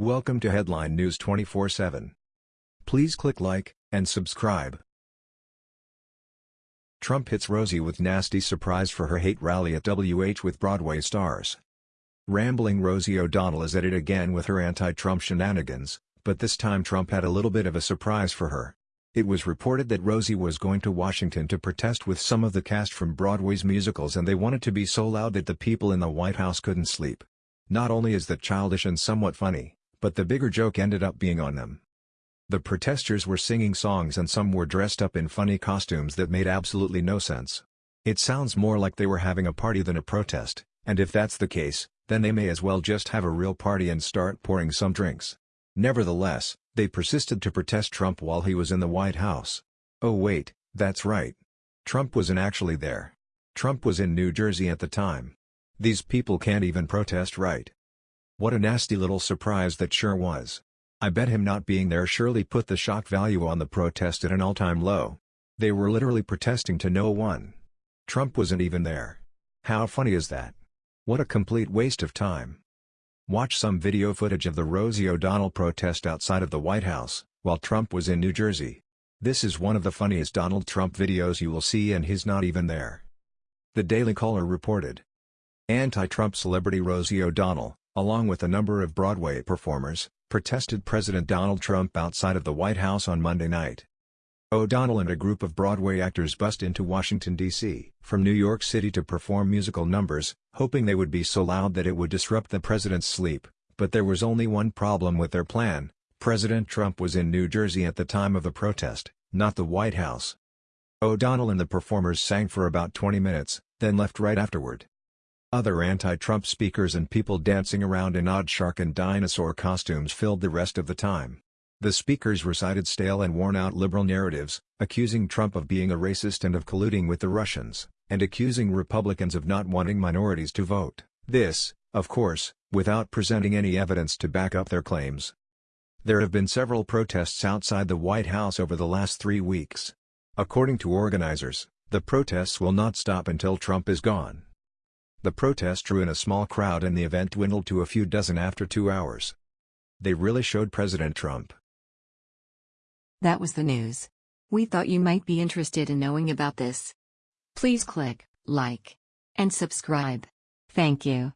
Welcome to Headline News 24/7. Please click like and subscribe. Trump hits Rosie with nasty surprise for her hate rally at WH with Broadway stars. Rambling Rosie O'Donnell is at it again with her anti-Trump shenanigans, but this time Trump had a little bit of a surprise for her. It was reported that Rosie was going to Washington to protest with some of the cast from Broadway's musicals and they wanted to be so loud that the people in the White House couldn't sleep. Not only is that childish and somewhat funny, but the bigger joke ended up being on them. The protesters were singing songs and some were dressed up in funny costumes that made absolutely no sense. It sounds more like they were having a party than a protest, and if that's the case, then they may as well just have a real party and start pouring some drinks. Nevertheless, they persisted to protest Trump while he was in the White House. Oh wait, that's right. Trump wasn't actually there. Trump was in New Jersey at the time. These people can't even protest right. What a nasty little surprise that sure was. I bet him not being there surely put the shock value on the protest at an all-time low. They were literally protesting to no one. Trump wasn't even there. How funny is that? What a complete waste of time. Watch some video footage of the Rosie O'Donnell protest outside of the White House, while Trump was in New Jersey. This is one of the funniest Donald Trump videos you will see and he's not even there. The Daily Caller reported. Anti-Trump celebrity Rosie O'Donnell, along with a number of Broadway performers, protested President Donald Trump outside of the White House on Monday night. O'Donnell and a group of Broadway actors bust into Washington, D.C., from New York City to perform musical numbers, hoping they would be so loud that it would disrupt the president's sleep, but there was only one problem with their plan, President Trump was in New Jersey at the time of the protest, not the White House. O'Donnell and the performers sang for about 20 minutes, then left right afterward. Other anti-Trump speakers and people dancing around in odd shark and dinosaur costumes filled the rest of the time. The speakers recited stale and worn-out liberal narratives, accusing Trump of being a racist and of colluding with the Russians, and accusing Republicans of not wanting minorities to vote. This, of course, without presenting any evidence to back up their claims. There have been several protests outside the White House over the last three weeks. According to organizers, the protests will not stop until Trump is gone. The protest drew in a small crowd and the event dwindled to a few dozen after two hours. They really showed President Trump. That was the news. We thought you might be interested in knowing about this. Please click like and subscribe. Thank you.